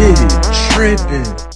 shit tripping.